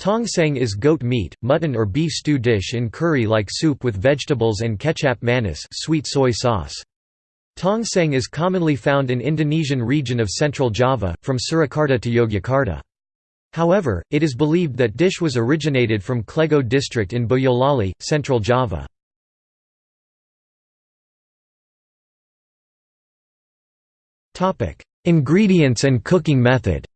Tongseng is goat meat, mutton or beef stew dish in curry-like soup with vegetables and kecap manis sweet soy sauce. Tongseng is commonly found in Indonesian region of central Java, from Surakarta to Yogyakarta. However, it is believed that dish was originated from Klego district in Boyolali, central Java. Ingredients and cooking method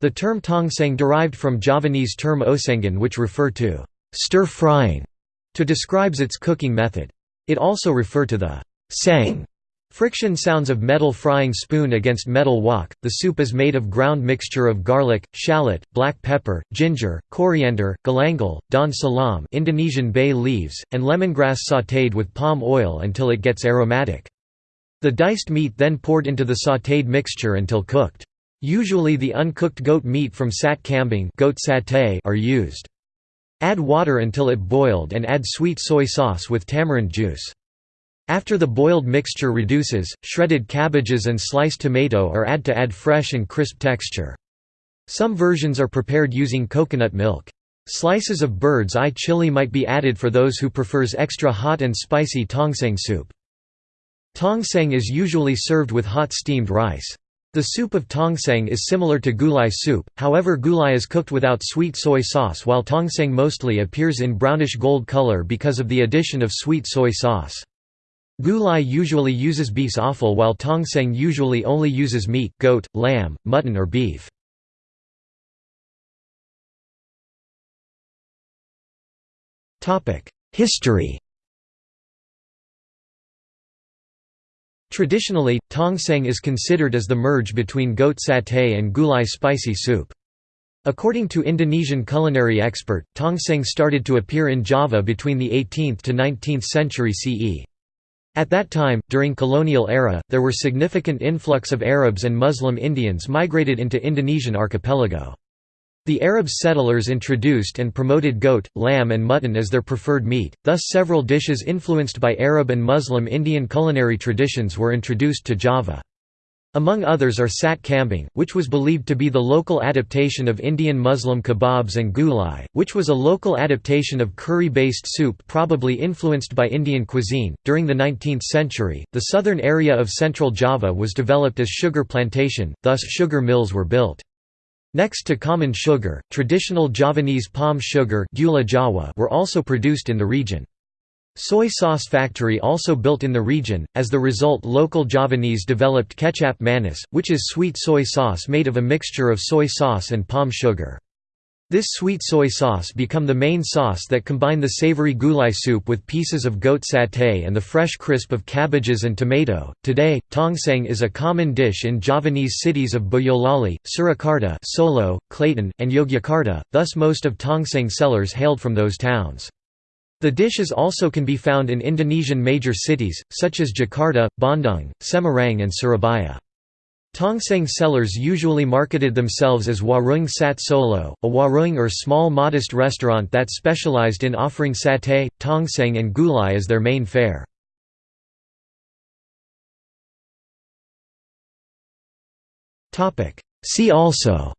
The term tongseng derived from Javanese term osengan which refer to stir-frying to describes its cooking method. It also refer to the sang friction sounds of metal frying spoon against metal wok. The soup is made of ground mixture of garlic, shallot, black pepper, ginger, coriander, galangal, daun salam Indonesian bay leaves, and lemongrass sautéed with palm oil until it gets aromatic. The diced meat then poured into the sautéed mixture until cooked. Usually the uncooked goat meat from sate kambing goat satay are used. Add water until it boiled and add sweet soy sauce with tamarind juice. After the boiled mixture reduces, shredded cabbages and sliced tomato are add to add fresh and crisp texture. Some versions are prepared using coconut milk. Slices of bird's eye chili might be added for those who prefers extra hot and spicy tongseng soup. Tongseng is usually served with hot steamed rice. The soup of tongseng is similar to gulai soup, however gulai is cooked without sweet soy sauce while tongseng mostly appears in brownish gold color because of the addition of sweet soy sauce. Gulai usually uses beef's offal while tongseng usually only uses meat goat, lamb, mutton or beef. History Traditionally, tongseng is considered as the merge between goat satay and gulai spicy soup. According to Indonesian culinary expert, tongseng started to appear in Java between the 18th to 19th century CE. At that time, during colonial era, there were significant influx of Arabs and Muslim Indians migrated into Indonesian archipelago. The Arab settlers introduced and promoted goat, lamb and mutton as their preferred meat, thus several dishes influenced by Arab and Muslim Indian culinary traditions were introduced to Java. Among others are sate kambing, which was believed to be the local adaptation of Indian Muslim kebabs and gulai, which was a local adaptation of curry-based soup probably influenced by Indian cuisine. During the 19th century, the southern area of central Java was developed as sugar plantation, thus sugar mills were built. Next to common sugar, traditional Javanese palm sugar were also produced in the region. Soy sauce factory also built in the region, as the result local Javanese developed kecap manis, which is sweet soy sauce made of a mixture of soy sauce and palm sugar. This sweet soy sauce become the main sauce that combine the savory gulai soup with pieces of goat satay and the fresh crisp of cabbages and tomato. Today, tongseng is a common dish in Javanese cities of Boyolali, Surakarta, Solo, Klaten, and Yogyakarta, thus most of tongseng sellers hailed from those towns. The dishes also can be found in Indonesian major cities, such as Jakarta, Bandung, Semarang and Surabaya. Tongseng sellers usually marketed themselves as Warung Sate Solo, a warung or small modest restaurant that specialized in offering satay, tongseng and gulai as their main fare. See also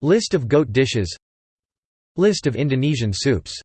List of goat dishes List of Indonesian soups